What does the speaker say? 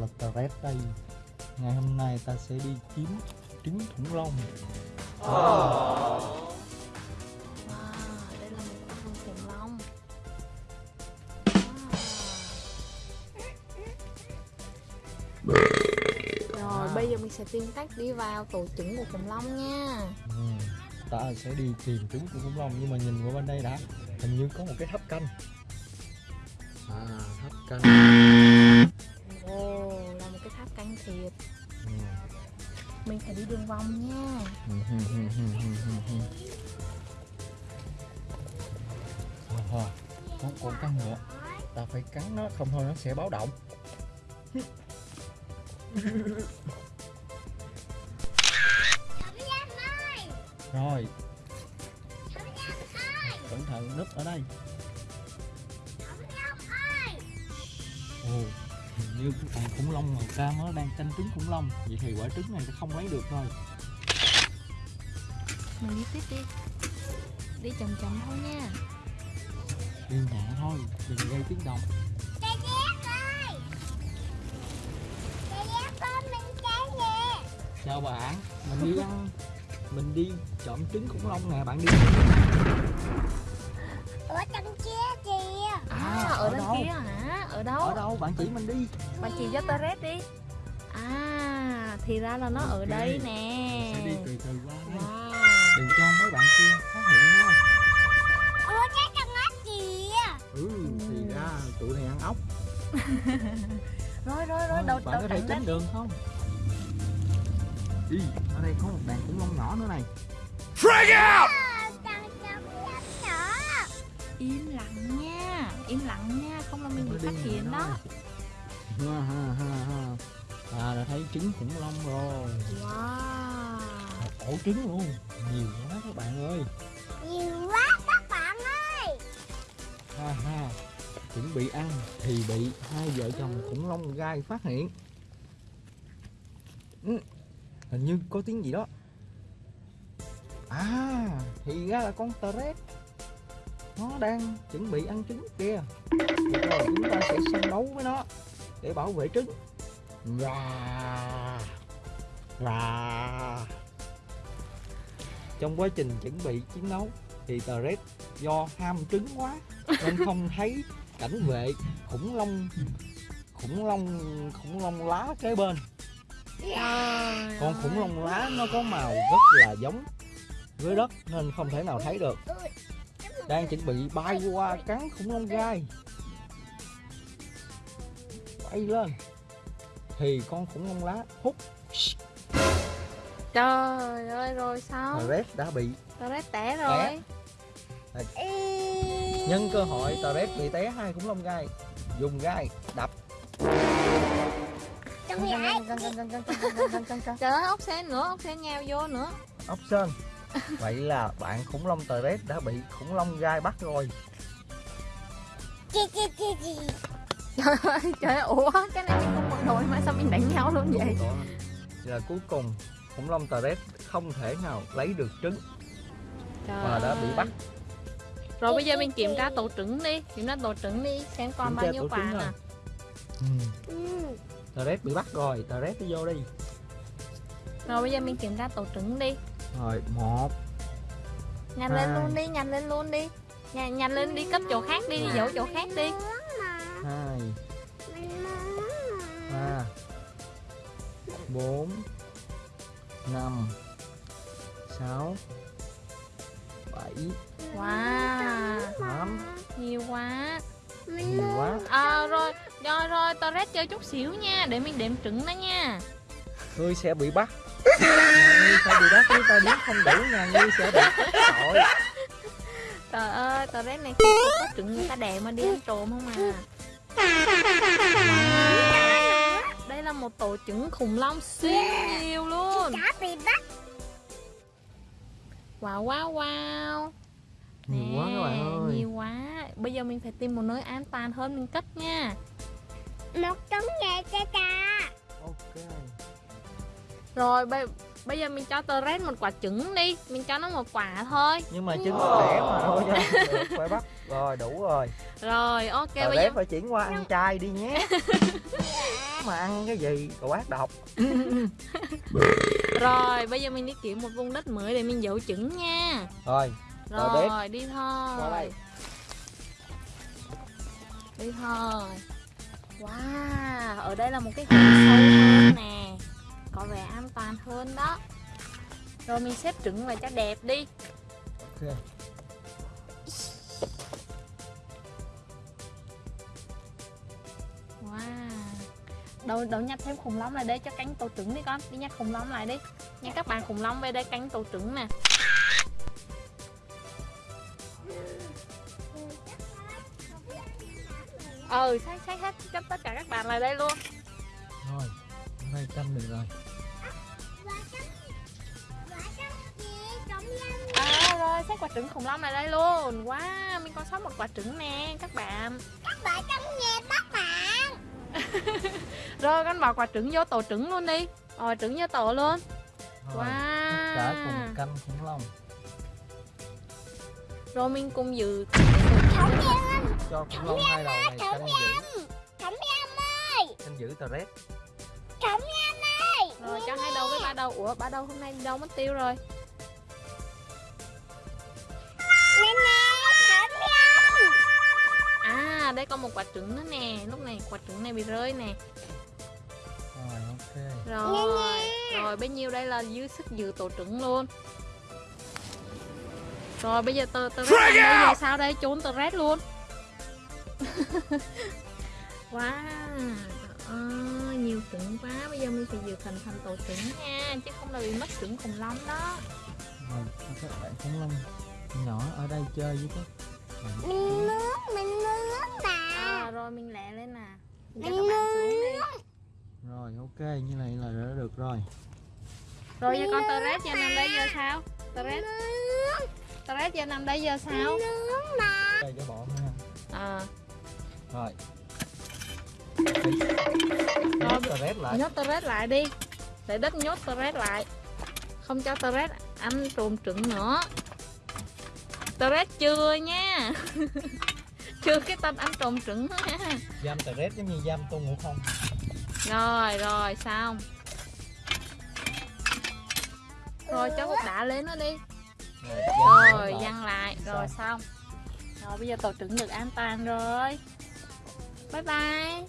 là Tret đây Ngày hôm nay ta sẽ đi kiếm trứng khủng long Wow, đây là một con khủng long. Wow. Rồi bây giờ mình sẽ tìm cách đi vào tổ trứng của khủng long nha. ừ. Ta sẽ đi tìm trứng của khủng long Nhưng mà nhìn qua bên đây đã Hình như có một cái tháp canh À tháp canh canh thiệt. ừ. Mình phải đi đường vòng nha. Có con căng nữa. Ta phải cắn nó không thôi nó sẽ báo động. Rồi. Cẩn thận núp ở đây như con khủng long màu cam nó đang canh trứng khủng long Vậy thì quả trứng này sẽ không lấy được rồi Mình đi tiếp đi. Đi chậm chậm thôi nha. Đi nhẹ thôi, đừng gây tiếng động Chào bạn, mình đi ăn Mình đi trộm trứng khủng long nè, bạn đi ở trong kia kìa À, ở ở bên đâu? kia hả? Ở đâu? Ở đâu, bạn chỉ mình đi Bạn chỉ cho Toret đi. À, thì ra là nó ở Ok. đây Mình nè. sẽ đi từ từ qua đây Wow. Đừng cho mấy bạn kia phát hiện nha ở cái trong ốc kìa Ừ, thì ra tụi này ăn ốc Rồi rồi rồi, đầu đầu có thể tránh đường không? Ý, ở đây có một đàn khủng long nhỏ nữa này Ờ, trong trong nhỏ Im lặng im lặng nha, không là mình bị phát hiện đó. Ha ha ha ha. À, đã thấy trứng khủng long rồi. Wow. Một ổ trứng luôn. Nhiều quá các bạn ơi. Nhiều quá các bạn ơi. Ha ha. Chuẩn bị ăn thì bị hai vợ chồng khủng long gai phát hiện. Ừ, Hình như có tiếng gì đó. À thì ra là con Tret nó đang chuẩn bị ăn trứng kia. Được rồi chúng ta sẽ săn đấu với nó Để bảo vệ trứng. Và và Trong quá trình chuẩn bị chiến đấu Thì Tret do ham trứng quá, Nên không thấy cảnh vệ khủng long khủng long khủng long lá kế bên. Con khủng long lá nó có màu rất là giống với đất nên không thể nào thấy được đang chuẩn bị bay qua cắn khủng long gai. Bay lên. Thì con khủng long lá hút. Trời ơi, rồi sao? Red đã bị Toret té rồi. nhân cơ hội Red bị té hai khủng long gai. Dùng gai đập. Trời ơi, ốc sen nữa, ốc sen nhào vô nữa. ốc sên vậy là bạn khủng long Red đã bị khủng long gai bắt rồi Trời ơi, trời ơi, ủa, cái này mình không một đội mà sao mình đánh nhau luôn vậy? Là cuối cùng khủng long Red không thể nào lấy được trứng Trời và đã bị bắt Rồi bây giờ mình kiểm tra tổ trứng đi, kiểm tra tổ trứng đi, xem còn bao nhiêu quả nè. ừ. ừ. Red bị bắt rồi Red đi vô đi Rồi bây giờ mình kiểm tra tổ trứng đi. Rồi một Nhanh lên Hai. luôn đi, nhanh lên luôn đi. Nhanh, nhanh lên đi cấp chỗ khác đi, đi dỗ chỗ khác đi. hai ba bốn năm sáu bảy Wow, tám nhiều quá. Nhiều quá À rồi, rồi rồi, Torres chơi chút xíu nha, để mình đếm trứng đó nha. ngươi sẽ bị bắt sẽ bị bắt nếu ta đếm không đủ nhà ngươi sẽ bị tội Trời ơi, Torres này không có trứng người ta đẻ mà đi ăn trộm không à. Đây là một tổ trứng khủng long siêu nhiều luôn. đã bị bắt Wow wow wow. nhiều quá các bạn ơi Nhiều quá. Bây giờ mình phải tìm một nơi an toàn hơn mình cất nha. một trứng nghề cha cha ok Rồi bây bây giờ mình cho Torres một quả trứng đi, mình cho nó một quả thôi. nhưng mà trứng nó trẻ mà thôi cho. Được phải bắt rồi đủ rồi. Rồi ok Rồi bây giờ phải chuyển qua ăn chay đi nhé. Mà ăn cái gì? Cậu ác độc Rồi bây giờ mình đi kiếm một vùng đất mới để mình giấu trứng nha. Rồi Tờ Rồi đi Qua thôi đây. Đi thôi. Wow Ở đây là một cái hồ sâu hơn nè Có vẻ an toàn hơn đó. Rồi mình xếp trứng lại cho đẹp đi. Ok. Wow. Đầu, đầu nhặt thêm khủng long lại đây cho cánh tổ trứng đi con. Đi nhặt khủng long lại đi. Nha các bạn khủng long về đây cánh tổ trứng nè. Ừ xách xách hết cho tất cả các bạn lại đây luôn. Rồi hôm nay canh được rồi Xách quả trứng khủng long lại đây luôn. Wow mình còn sót một quả trứng nè các bạn. Các bạn trong nhà các bạn. Rồi con bỏ quả trứng vô tổ trứng luôn đi. Rồi trứng vô tổ luôn. Rồi tất cả cùng Wow canh khủng long. Rồi mình cùng giữ. Thống em cho khủng long hai đầu này canh giữ. Thống em ơi. Canh giữ tờ rét. Thống em ơi. Rồi cho hai đầu với ba đầu. Ủa ba đầu hôm nay đi đâu mất tiêu rồi À đây còn một quả trứng nữa nè. Lúc này quả trứng này bị rơi nè. Rồi ok. Rồi Rồi bấy nhiêu đây là dư sức giữ tổ trứng luôn. Rồi bây giờ tờ tờ rét bây giờ sao đây? Trốn tờ rét luôn. Wow Trời ơi, nhiều trứng quá. Bây giờ mình phải giữ thành thành tổ trứng nha Chứ không là bị mất trứng khủng long đó. Rồi các bạn khủng long nhỏ ở đây chơi với các bạn. Mình nướng Mình à, Rồi mình lẹ lên nè. Cho các bạn xuống đi. Rồi ok như này là đã được rồi. Rồi giờ con rét giờ nằm đây giờ sao? Tờ rét giờ nằm đây giờ sao? đây cho bọn ha À. Rồi. Nhốt rét lại. nhốt Torres lại đi. Để đất nhốt Torres lại. Không cho Torres ăn trộm trứng nữa. Torres chưa nha chưa cái tên ăn trộm trứng. Giam tờ rét giống như giam tôn ngộ không. Rồi rồi xong. Rồi cho cục đá lên nó đi. Rồi rồi lại. văng lại rồi xong. rồi bây giờ tổ trứng được an toàn rồi. Bye bye